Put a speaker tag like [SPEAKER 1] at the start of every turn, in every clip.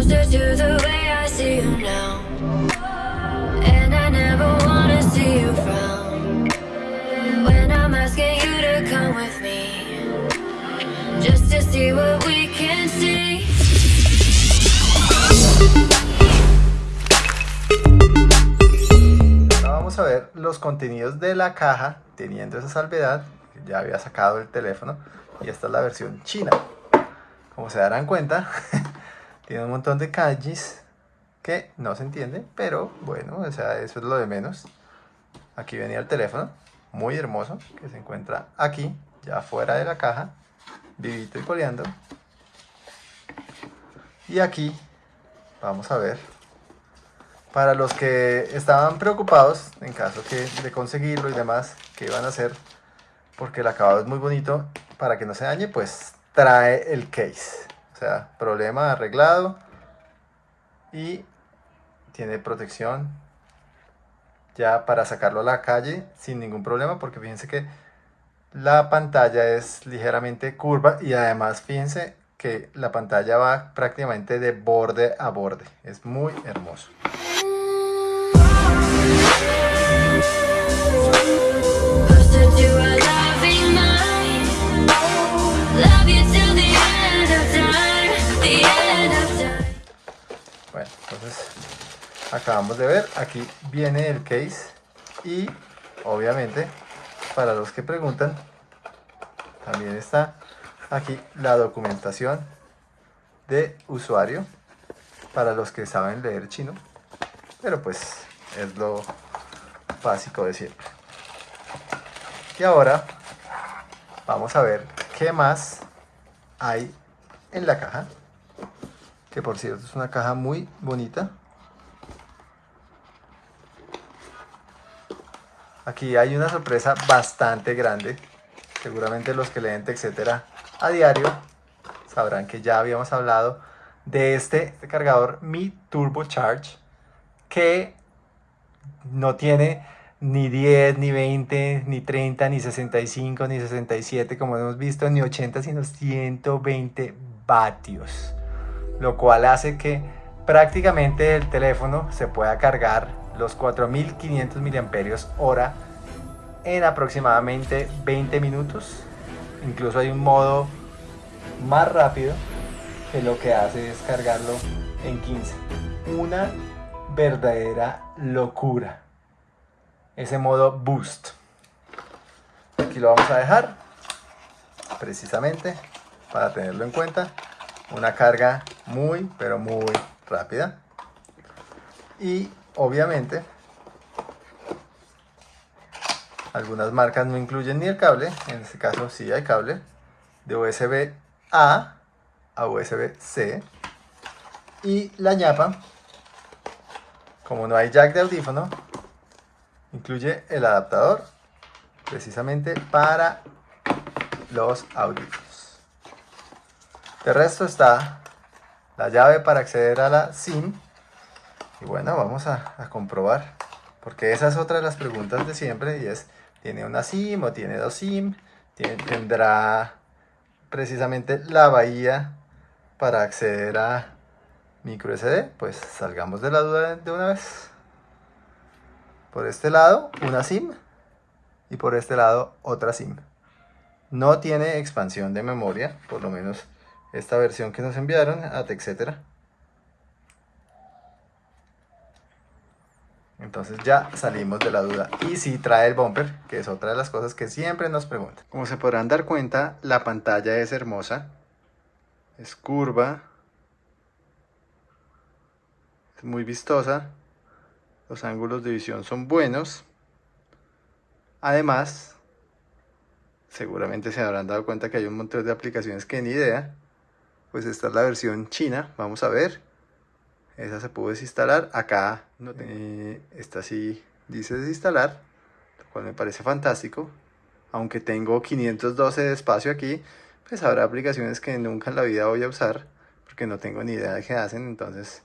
[SPEAKER 1] To the way I see you now. And I never see you. When I'm asking you to come with me. Just to see what we can see.
[SPEAKER 2] Vamos a ver los contenidos de la caja teniendo esa salvedad. Ya había sacado el teléfono y esta es la versión china. Como se darán cuenta, tiene un montón de kanjis que no se entiende, pero bueno, o sea, eso es lo de menos. Aquí venía el teléfono, muy hermoso, que se encuentra aquí, ya fuera de la caja, vivito y coleando. Y aquí, vamos a ver, para los que estaban preocupados en caso que de conseguirlo y demás, que iban a hacer, porque el acabado es muy bonito, para que no se dañe, pues trae el case. Sea, problema arreglado y tiene protección ya para sacarlo a la calle sin ningún problema, porque fíjense que la pantalla es ligeramente curva y además fíjense que la pantalla va prácticamente de borde a borde. Es muy hermoso. Entonces acabamos de ver, aquí viene el case y obviamente para los que preguntan también está aquí la documentación de usuario para los que saben leer chino, pero pues es lo básico de siempre. Y ahora vamos a ver qué más hay en la caja que por cierto es una caja muy bonita. Aquí hay una sorpresa bastante grande. Seguramente los que leen etcétera a diario sabrán que ya habíamos hablado de este, este cargador Mi Turbo Charge que no tiene ni 10, ni 20, ni 30, ni 65, ni 67 como hemos visto, ni 80, sino 120 vatios lo cual hace que prácticamente el teléfono se pueda cargar los 4500 miliamperios hora en aproximadamente 20 minutos. Incluso hay un modo más rápido que lo que hace es cargarlo en 15 una verdadera locura. Ese modo boost. Aquí lo vamos a dejar precisamente para tenerlo en cuenta. Una carga muy pero muy rápida. Y obviamente algunas marcas no incluyen ni el cable en este caso sí hay cable de USB A a USB C. Y la ñapa como no hay jack de audífono incluye el adaptador precisamente para los audífonos. De resto está la llave para acceder a la SIM. Y bueno, vamos a, comprobar. Porque esa es otra de las preguntas de siempre y es, ¿tiene una SIM o tiene dos SIM? ¿Tiene, ¿Tendrá precisamente la bahía para acceder a micro SD? Pues salgamos de la duda de una vez. Por este lado, una SIM. Y por este lado, otra SIM. No tiene expansión de memoria, por lo menos esta versión que nos enviaron, etcétera. Entonces ya salimos de la duda. Y si trae el bumper, que es otra de las cosas que siempre nos preguntan. Como se podrán dar cuenta, la pantalla es hermosa. Es curva. Es muy vistosa. Los ángulos de visión son buenos. Además, seguramente se habrán dado cuenta que hay un montón de aplicaciones que ni idea pues esta es la versión china, vamos a ver. Esa se pudo desinstalar, acá no eh, esta sí dice desinstalar, lo cual me parece fantástico. Aunque tengo 512 de espacio aquí, pues habrá aplicaciones que nunca en la vida voy a usar, porque no tengo ni idea de qué hacen, entonces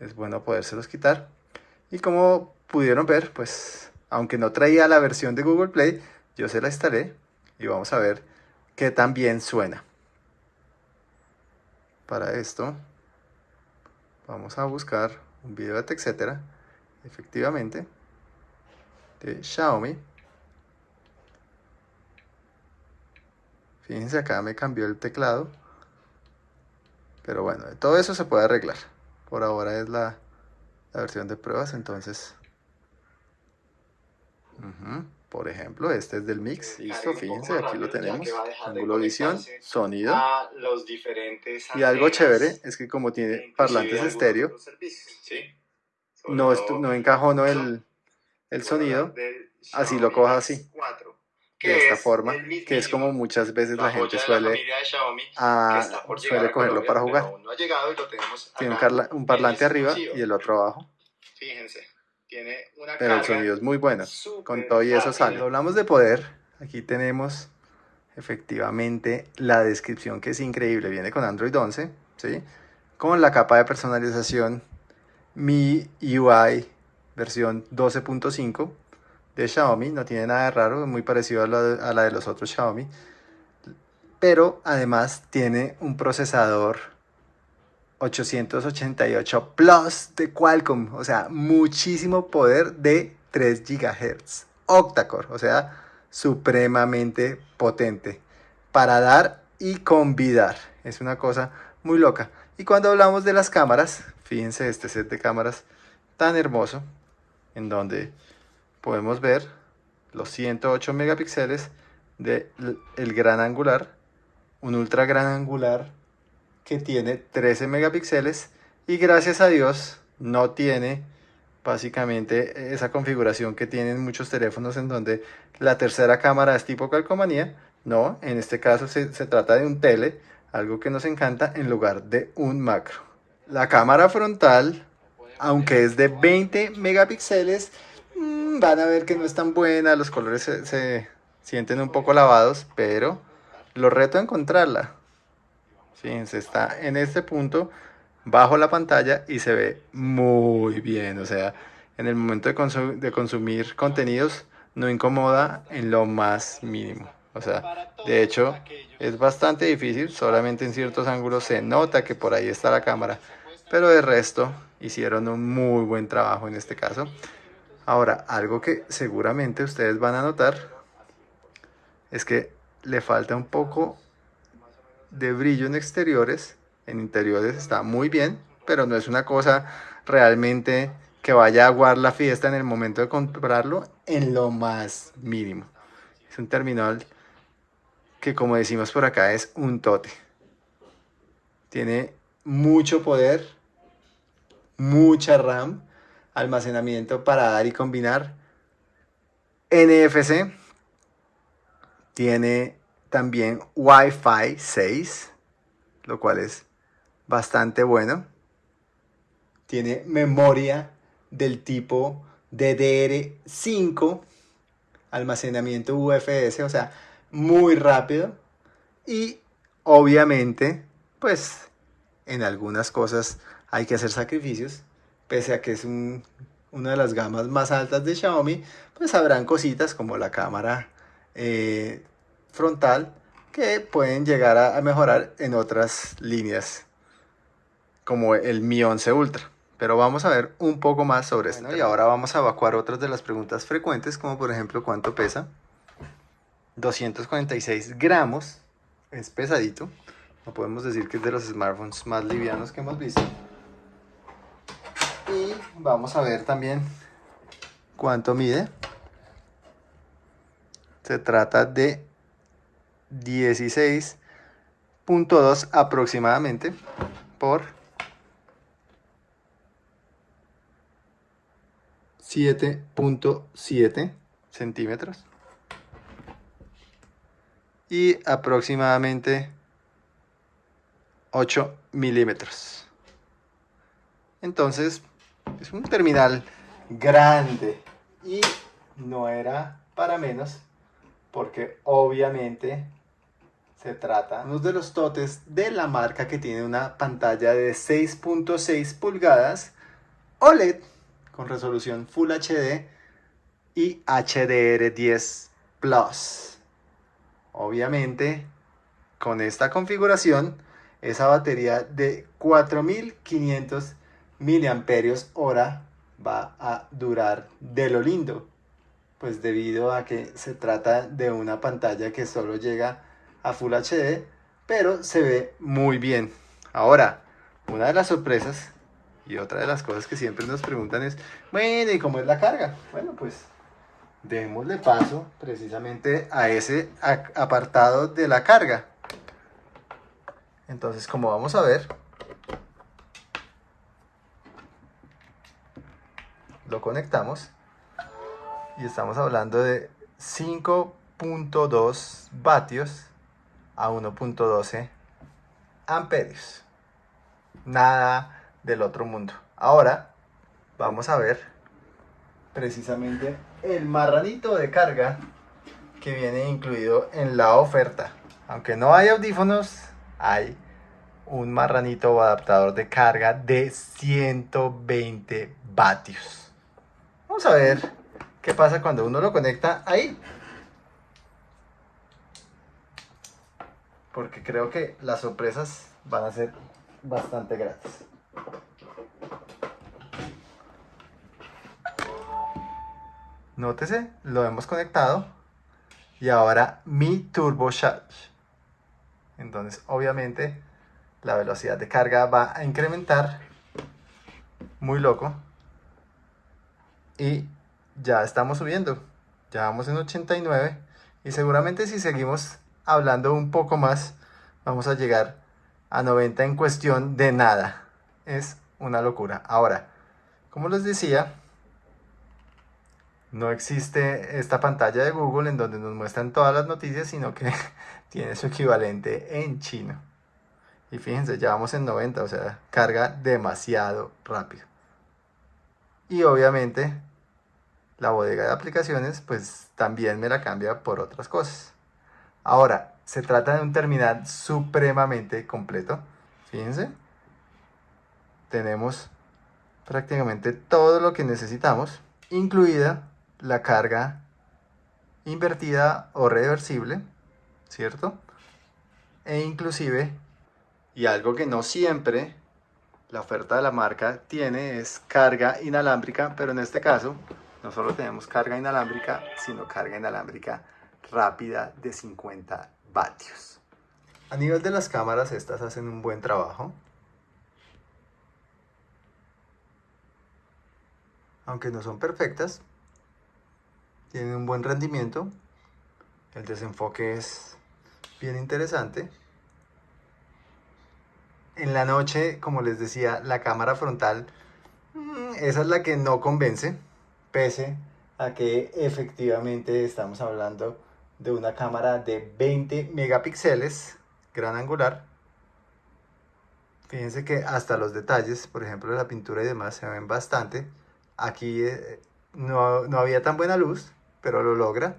[SPEAKER 2] es bueno podérselos quitar. Y como pudieron ver, pues aunque no traía la versión de Google Play, yo se la instalé y vamos a ver qué tan bien suena para esto vamos a buscar un video de etcétera, efectivamente, de Xiaomi. Fíjense acá me cambió el teclado. Pero bueno, todo eso se puede arreglar. Por ahora es la, versión de pruebas, entonces... Por ejemplo, este es del mix. Listo, fíjense, aquí lo tenemos. Ángulo visión, sonido.
[SPEAKER 3] a los diferentes
[SPEAKER 2] Y algo chévere es que como tiene parlantes estéreo,
[SPEAKER 3] ¿sí?
[SPEAKER 2] No, no encajonó el, el sonido así lo coja así,
[SPEAKER 3] 4,
[SPEAKER 2] de esta
[SPEAKER 3] es
[SPEAKER 2] forma, que es como muchas veces la gente suele, ah,
[SPEAKER 3] llegar
[SPEAKER 2] suele
[SPEAKER 3] a
[SPEAKER 2] cogerlo para jugar.
[SPEAKER 3] aún no ha llegado y lo tenemos
[SPEAKER 2] Tiene un, parlante arriba y el otro abajo,
[SPEAKER 3] Fíjense, tiene una
[SPEAKER 2] pero el sonido es muy bueno. Con todo y eso sale. Hablamos de poder, aquí tenemos efectivamente la descripción que es increíble. Viene con Android 11, ¿sí? Con la capa de personalización Mi UI versión 12.5 de Xiaomi. No tiene nada de raro, es muy parecido a la, de- a la de los otros Xiaomi. Pero además tiene un procesador 888 Plus de Qualcomm, o sea, muchísimo poder de 3 GHz. Octa-core, o sea, supremamente potente para dar y convidar. Es una cosa muy loca. Y cuando hablamos de las cámaras, fíjense este set de cámaras tan hermoso, en donde podemos ver los 108 megapíxeles del el gran angular, un ultra gran angular que tiene 13 megapíxeles y gracias a Dios no tiene básicamente esa configuración que tienen muchos teléfonos en donde la tercera cámara es tipo calcomanía. No, en este caso se, se trata de un tele, algo que nos encanta en lugar de un macro. La cámara frontal, aunque es de 20 megapíxeles, mm, van a ver que no es tan buena, los colores se, se sienten un poco lavados, pero lo reto a encontrarla. Fíjense, está en este punto bajo la pantalla y se ve muy bien. O sea, en el momento de, consu- de consumir contenidos no incomoda en lo más mínimo. O sea, de hecho es bastante difícil, solamente en ciertos ángulos se nota que por ahí está la cámara. Pero de resto hicieron un muy buen trabajo en este caso. Ahora, algo que seguramente ustedes van a notar es que le falta un poco de brillo en exteriores, en interiores está muy bien, pero no es una cosa realmente que vaya a aguar la fiesta en el momento de comprarlo en lo más mínimo. Es un terminal que como decimos por acá es un tote. Tiene mucho poder, mucha RAM, almacenamiento para dar y combinar. NFC tiene también Wi-Fi 6, lo cual es bastante bueno. Tiene memoria del tipo DDR5, almacenamiento UFS, o sea, muy rápido. Y obviamente, pues en algunas cosas hay que hacer sacrificios, pese a que es un- una de las gamas más altas de Xiaomi, pues habrán cositas como la cámara eh, frontal que pueden llegar a, a mejorar en otras líneas como el Mi 11 Ultra. Pero vamos a ver un poco más sobre esto. y ahora vamos a evacuar otras de las preguntas frecuentes, como por ejemplo cuánto pesa. 246 gramos, es pesadito. No podemos decir que es de los smartphones más livianos que hemos visto. Y vamos a ver también cuánto mide. Se trata de 16.2 aproximadamente por 7.7 centímetros y aproximadamente 8 milímetros. Entonces, es un terminal grande y no era para menos porque obviamente se trata uno de los totes de la marca que tiene una pantalla de 6.6 pulgadas OLED con resolución Full HD y HDR10 Plus. Obviamente, con esta configuración, esa batería de 4500 miliamperios hora va a durar de lo lindo. Pues debido a que se trata de una pantalla que solo llega a Full HD, pero se ve muy bien. Ahora, una de las sorpresas y otra de las cosas que siempre nos preguntan es, bueno, ¿y cómo es la carga? Bueno, pues démosle paso precisamente a ese apartado de la carga. Entonces, como vamos a ver, lo conectamos y estamos hablando de 5.2 vatios a 1.12 amperios. Nada del otro mundo. Ahora vamos a ver precisamente el marranito de carga que viene incluido en la oferta. Aunque no hay audífonos, hay un marranito o adaptador de carga de 120 vatios. Vamos a ver qué pasa cuando uno lo conecta ahí. Porque creo que las sorpresas van a ser bastante gratis. Nótese, lo hemos conectado y ahora mi Turbo Charge. Entonces, obviamente, la velocidad de carga va a incrementar muy loco y ya estamos subiendo. Ya vamos en 89 y seguramente si seguimos hablando un poco más, vamos a llegar a 90 en cuestión de nada. Es una locura. Ahora, como les decía, no existe esta pantalla de Google en donde nos muestran todas las noticias, sino que tiene su equivalente en chino. Y fíjense, ya vamos en 90, o sea, carga demasiado rápido. Y obviamente la bodega de aplicaciones pues también me la cambia por otras cosas. Ahora, se trata de un terminal supremamente completo. Fíjense. Tenemos prácticamente todo lo que necesitamos, incluida la carga invertida o reversible, ¿cierto? E inclusive, y algo que no siempre la oferta de la marca tiene es carga inalámbrica, pero en este caso no solo tenemos carga inalámbrica, sino carga inalámbrica rápida de 50 vatios. A nivel de las cámaras, estas hacen un buen trabajo. Aunque no son perfectas, tienen un buen rendimiento. El desenfoque es bien interesante. En la noche, como les decía, la cámara frontal, mm, esa es la que no convence, pese a que efectivamente estamos hablando de una cámara de 20 megapíxeles, gran angular. Fíjense que hasta los detalles, por ejemplo, la pintura y demás, se ven bastante. Aquí eh, no, no había tan buena luz, pero lo logra.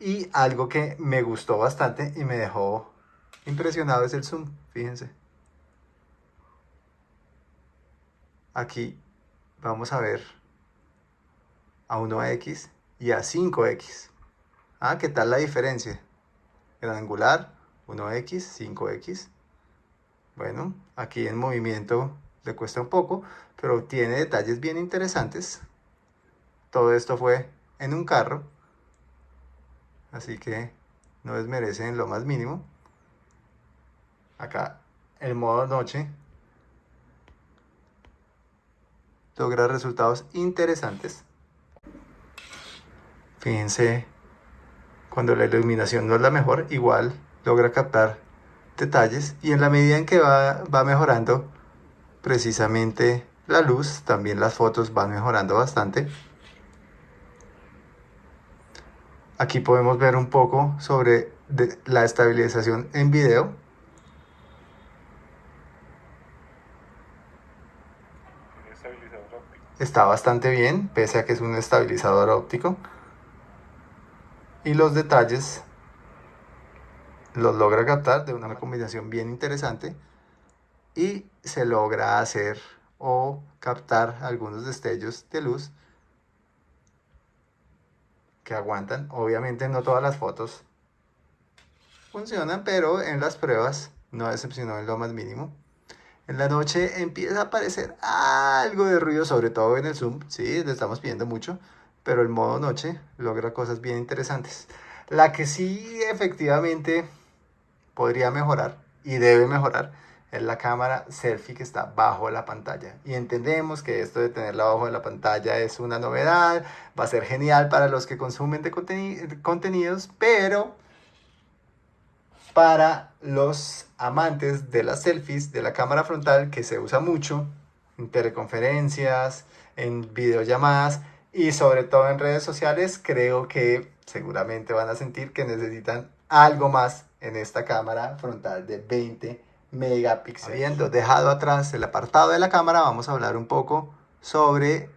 [SPEAKER 2] Y algo que me gustó bastante y me dejó impresionado es el zoom, fíjense. Aquí vamos a ver a 1x y a 5x. Ah, ¿qué tal la diferencia? Gran angular, 1x, 5x. Bueno, aquí en movimiento le cuesta un poco, pero tiene detalles bien interesantes. Todo esto fue en un carro, así que no desmerece en lo más mínimo. Acá el modo noche logra resultados interesantes. Fíjense, cuando la iluminación no es la mejor, igual logra captar detalles y en la medida en que va, va mejorando precisamente la luz, también las fotos van mejorando bastante. Aquí podemos ver un poco sobre de- la estabilización en video. Está bastante bien, pese a que es un estabilizador óptico. Y los detalles los logra captar de una combinación bien interesante. Y se logra hacer o captar algunos destellos de luz que aguantan. Obviamente no todas las fotos funcionan, pero en las pruebas no decepcionó en lo más mínimo. En la noche empieza a aparecer algo de ruido, sobre todo en el zoom. Sí, le estamos pidiendo mucho, pero el modo noche logra cosas bien interesantes. La que sí efectivamente podría mejorar y debe mejorar es la cámara selfie que está bajo la pantalla. Y entendemos que esto de tenerla bajo la pantalla es una novedad, va a ser genial para los que consumen de contenidos, pero para los amantes de las selfies, de la cámara frontal, que se usa mucho en teleconferencias, en videollamadas y sobre todo en redes sociales, creo que seguramente van a sentir que necesitan algo más en esta cámara frontal de 20 megapíxeles. Habiendo dejado atrás el apartado de la cámara, vamos a hablar un poco sobre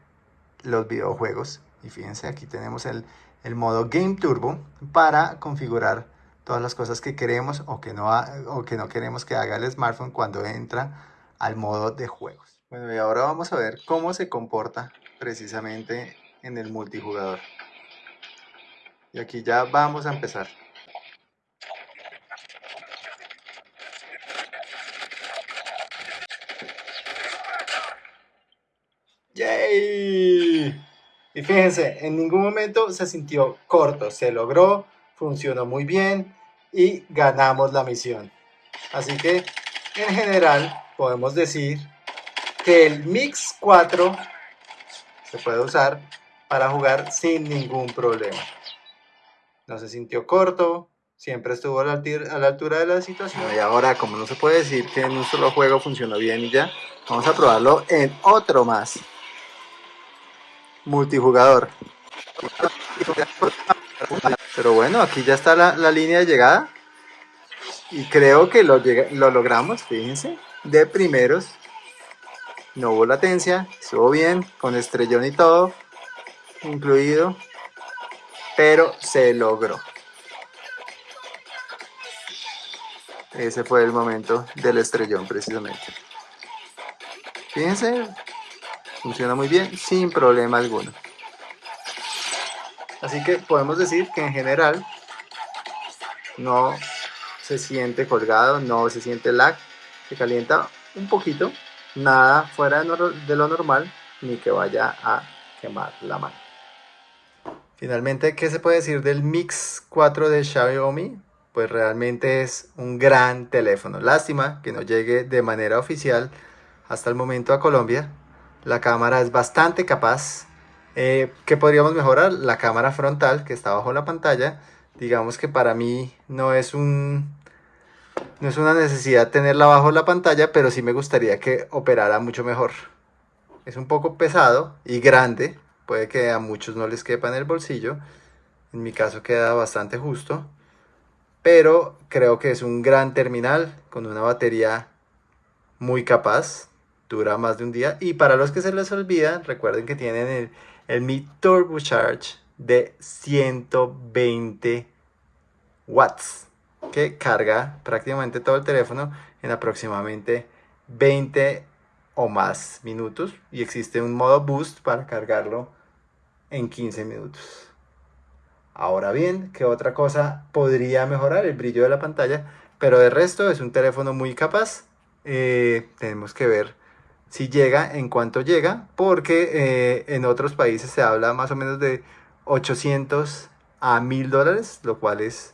[SPEAKER 2] los videojuegos. Y fíjense, aquí tenemos el, el modo Game Turbo para configurar todas las cosas que queremos o que, no o que no queremos que haga el smartphone cuando entra al modo de juegos. Bueno, y ahora vamos a ver cómo se comporta precisamente en el multijugador. Y aquí ya vamos a empezar. ¡Yay! Y fíjense, en ningún momento se sintió corto, se logró funcionó muy bien y ganamos la misión. Así que en general podemos decir que el Mix 4 se puede usar para jugar sin ningún problema. No se sintió corto, siempre estuvo a la, altura de la situación. Y ahora, como no se puede decir que en un solo juego funcionó bien y ya, vamos a probarlo en otro más. Multijugador. Pero bueno, aquí ya está la, línea de llegada. Y creo que lo, lo logramos, fíjense. De primeros. No hubo latencia, estuvo bien, con estrellón y todo incluido. Pero se logró. Ese fue el momento del estrellón precisamente. Fíjense, funciona muy bien, sin problema alguno. Así que podemos decir que en general no se siente colgado, no se siente lag, se calienta un poquito, nada fuera de lo normal, ni que vaya a quemar la mano. Finalmente, ¿qué se puede decir del Mix 4 de Xiaomi? Pues realmente es un gran teléfono. Lástima que no llegue de manera oficial hasta el momento a Colombia. La cámara es bastante capaz, eh, ¿Qué podríamos mejorar? La cámara frontal que está bajo la pantalla. Digamos que para mí no es un no es una necesidad tenerla bajo la pantalla, pero sí me gustaría que operara mucho mejor. Es un poco pesado y grande, puede que a muchos no les quepa en el bolsillo. En mi caso queda bastante justo, pero creo que es un gran terminal con una batería muy capaz, dura más de un día. Y para los que se les olvida, recuerden que tienen el el Mi Turbocharge de 120 watts que carga prácticamente todo el teléfono en aproximadamente 20 o más minutos y existe un modo boost para cargarlo en 15 minutos. Ahora bien, ¿qué otra cosa podría mejorar? El brillo de la pantalla, pero de resto es un teléfono muy capaz. Eh, tenemos que ver si llega, en cuanto llega, porque eh, en otros países se habla más o menos de 800 a 1000 dólares, lo cual es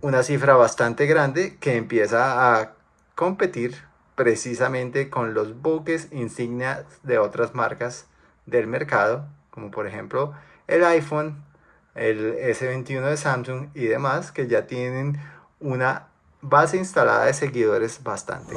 [SPEAKER 2] una cifra bastante grande que empieza a competir precisamente con los buques insignias de otras marcas del mercado, como por ejemplo el iPhone, el S21 de Samsung y demás, que ya tienen una base instalada de seguidores bastante.